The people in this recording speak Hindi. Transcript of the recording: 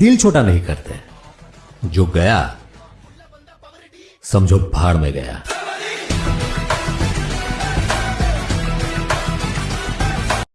दिल छोटा नहीं करते। जो गया समझो भाड़ में गया।